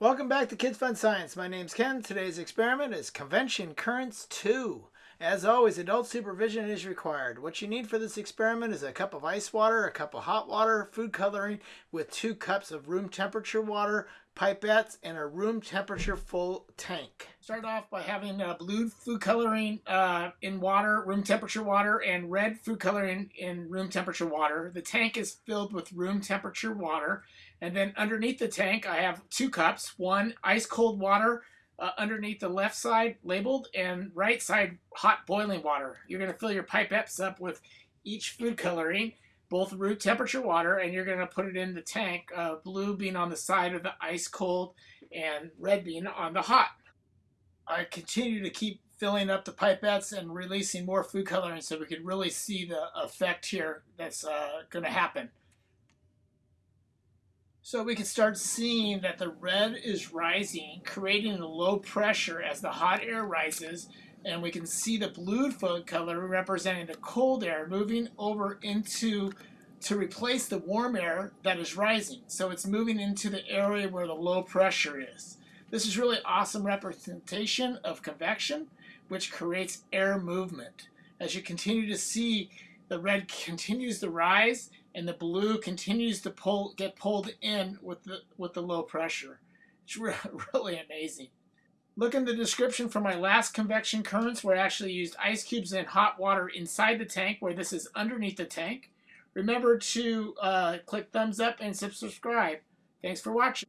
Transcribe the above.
Welcome back to Kids Fun Science. My name's Ken. Today's experiment is Convection Currents 2. As always, adult supervision is required. What you need for this experiment is a cup of ice water, a cup of hot water, food coloring with two cups of room temperature water, pipettes, and a room temperature full tank. Start off by having uh, blue food coloring uh, in water, room temperature water, and red food coloring in room temperature water. The tank is filled with room temperature water. And then underneath the tank, I have two cups, one ice cold water uh, underneath the left side labeled and right side hot boiling water. You're going to fill your pipettes up with each food coloring, both room temperature water, and you're going to put it in the tank, uh, blue being on the side of the ice cold and red being on the hot. I continue to keep filling up the pipettes and releasing more food coloring so we can really see the effect here that's uh, going to happen. So we can start seeing that the red is rising, creating a low pressure as the hot air rises, and we can see the blue color representing the cold air moving over into to replace the warm air that is rising. So it's moving into the area where the low pressure is. This is really awesome representation of convection, which creates air movement. As you continue to see, the red continues to rise and the blue continues to pull get pulled in with the with the low pressure. It's re really amazing. Look in the description for my last convection currents where I actually used ice cubes and hot water inside the tank where this is underneath the tank. Remember to uh, click thumbs up and subscribe. Thanks for watching.